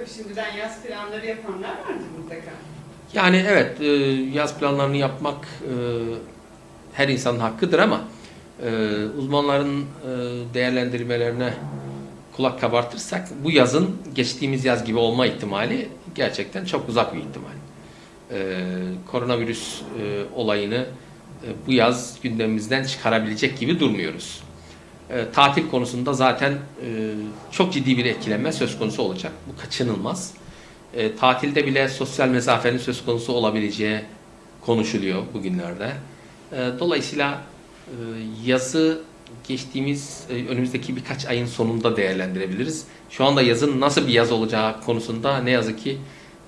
Tabii şimdiden yaz planları yapanlar vardır mutlaka. Yani evet e, yaz planlarını yapmak e, her insanın hakkıdır ama e, uzmanların değerlendirmelerine kulak kabartırsak bu yazın geçtiğimiz yaz gibi olma ihtimali gerçekten çok uzak bir ihtimal. Koronavirüs olayını bu yaz gündemimizden çıkarabilecek gibi durmuyoruz. E, tatil konusunda zaten e, çok ciddi bir etkilenme söz konusu olacak. Bu kaçınılmaz. E, tatilde bile sosyal mesafenin söz konusu olabileceği konuşuluyor bugünlerde. E, dolayısıyla e, yazı geçtiğimiz e, önümüzdeki birkaç ayın sonunda değerlendirebiliriz. Şu anda yazın nasıl bir yaz olacağı konusunda ne yazık ki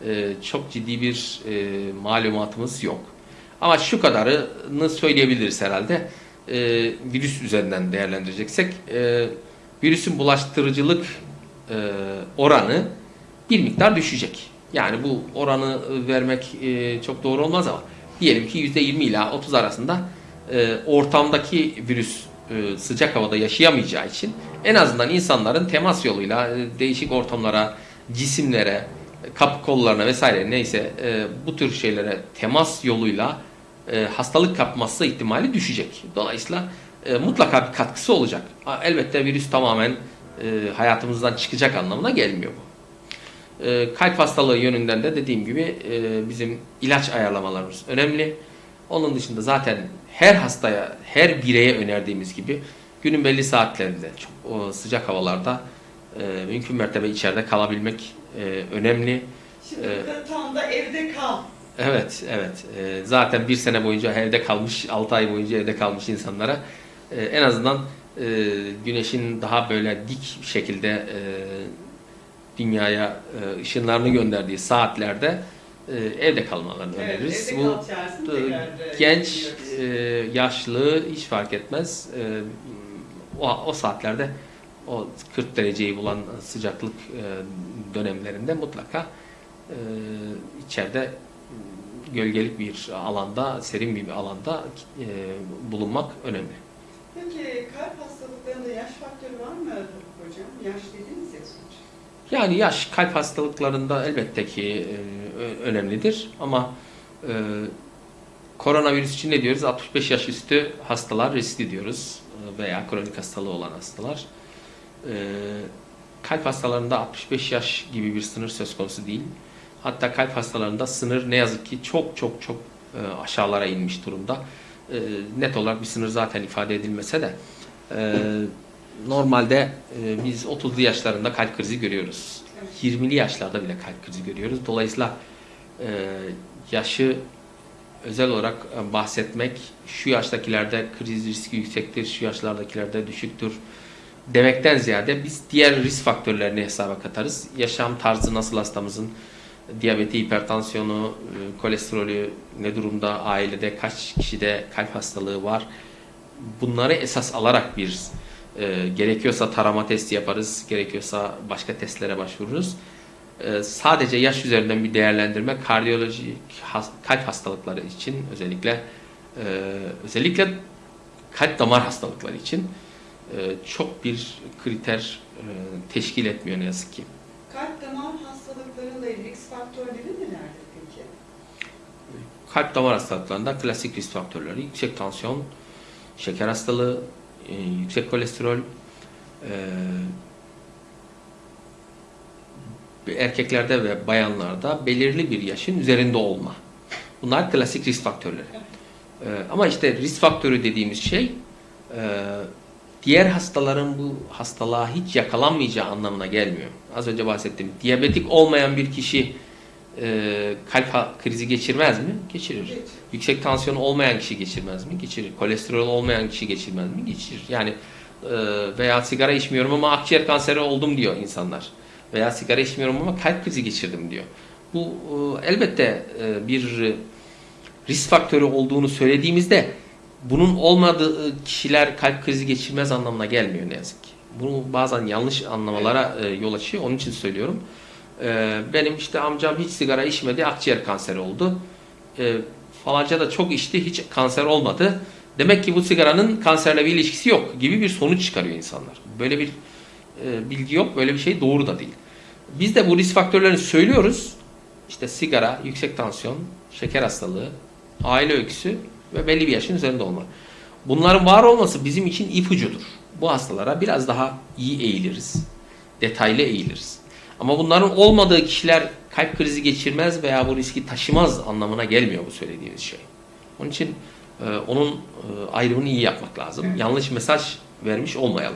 e, çok ciddi bir e, malumatımız yok. Ama şu kadarını söyleyebiliriz herhalde. E, virüs üzerinden değerlendireceksek e, virüsün bulaştırıcılık e, oranı bir miktar düşecek. Yani bu oranı vermek e, çok doğru olmaz ama diyelim ki %20 ila 30 arasında e, ortamdaki virüs e, sıcak havada yaşayamayacağı için en azından insanların temas yoluyla e, değişik ortamlara, cisimlere, kapı kollarına vesaire neyse e, bu tür şeylere temas yoluyla e, hastalık kapması ihtimali düşecek. Dolayısıyla e, mutlaka bir katkısı olacak. Elbette virüs tamamen e, hayatımızdan çıkacak anlamına gelmiyor bu. E, kalp hastalığı yönünden de dediğim gibi e, bizim ilaç ayarlamalarımız önemli. Onun dışında zaten her hastaya, her bireye önerdiğimiz gibi günün belli saatlerinde çok o sıcak havalarda e, mümkün mertebe içeride kalabilmek e, önemli. Şimdi burada tam da evde kal. Evet, evet. E, zaten bir sene boyunca evde kalmış, 6 ay boyunca evde kalmış insanlara e, en azından e, güneşin daha böyle dik şekilde e, dünyaya e, ışınlarını gönderdiği saatlerde e, evde kalmalarını Evet, öneririz. evde Bu genç, e, yaşlı hiç fark etmez. E, o, o saatlerde o 40 dereceyi bulan sıcaklık e, dönemlerinde mutlaka e, içeride gölgelik bir alanda, serin bir alanda e, bulunmak önemli. Peki kalp hastalıklarında yaş faktörü var mı hocam? Yaş dediniz ya sonuç. Yani yaş kalp hastalıklarında elbette ki e, önemlidir ama e, koronavirüs için ne diyoruz? 65 yaş üstü hastalar riskli diyoruz e, veya kronik hastalığı olan hastalar. E, kalp hastalarında 65 yaş gibi bir sınır söz konusu değil. Hatta kalp hastalarında sınır ne yazık ki çok çok çok e, aşağılara inmiş durumda. E, net olarak bir sınır zaten ifade edilmese de e, normalde biz 30'lu yaşlarında kalp krizi görüyoruz. Evet. 20'li yaşlarda bile kalp krizi görüyoruz. Dolayısıyla yaşı özel olarak bahsetmek şu yaştakilerde kriz riski yüksektir, şu yaşlardakilerde düşüktür demekten ziyade biz diğer risk faktörlerini hesaba katarız. Yaşam tarzı nasıl hastamızın, diyabeti, hipertansiyonu, e, kolesterolü ne durumda, ailede kaç kişide kalp hastalığı var. Bunları esas alarak bir e, gerekiyorsa tarama testi yaparız, gerekiyorsa başka testlere başvururuz. E, sadece yaş üzerinden bir değerlendirme kardiyolojik has- kalp hastalıkları için özellikle e, özellikle kalp damar hastalıkları için e, çok bir kriter e, teşkil etmiyor ne yazık ki. Kalp damar hastalıklarında risk faktörleri nelerdir peki? Kalp damar hastalıklarında klasik risk faktörleri yüksek tansiyon, şeker hastalığı, e, yüksek kolesterol, e, erkeklerde ve bayanlarda belirli bir yaşın üzerinde olma. Bunlar klasik risk faktörleri. E, ama işte risk faktörü dediğimiz şey diğer hastaların bu hastalığa hiç yakalanmayacağı anlamına gelmiyor. Az önce bahsettim. Diyabetik olmayan bir kişi e, kalp krizi geçirmez mi? Geçirir. Geç. Yüksek tansiyon olmayan kişi geçirmez mi? Geçirir. Kolesterol olmayan kişi geçirmez mi? Geçirir. Yani e, veya sigara içmiyorum ama akciğer kanseri oldum diyor insanlar. Veya sigara içmiyorum ama kalp krizi geçirdim diyor. Bu e, elbette e, bir risk faktörü olduğunu söylediğimizde bunun olmadığı kişiler kalp krizi geçirmez anlamına gelmiyor ne yazık ki. Bunu bazen yanlış anlamalara e, yol açıyor. Onun için söylüyorum. E, benim işte amcam hiç sigara içmedi, akciğer kanseri oldu. E, falanca da çok içti, hiç kanser olmadı. Demek ki bu sigaranın kanserle bir ilişkisi yok gibi bir sonuç çıkarıyor insanlar. Böyle bir e, bilgi yok, böyle bir şey doğru da değil. Biz de bu risk faktörlerini söylüyoruz. İşte sigara, yüksek tansiyon, şeker hastalığı, aile öyküsü ve belli bir yaşın üzerinde olmak. Bunların var olması bizim için ipucudur. Bu hastalara biraz daha iyi eğiliriz. Detaylı eğiliriz. Ama bunların olmadığı kişiler kalp krizi geçirmez veya bu riski taşımaz anlamına gelmiyor bu söylediğimiz şey. Onun için e, onun e, ayrımını iyi yapmak lazım. Evet. Yanlış mesaj vermiş olmayalım.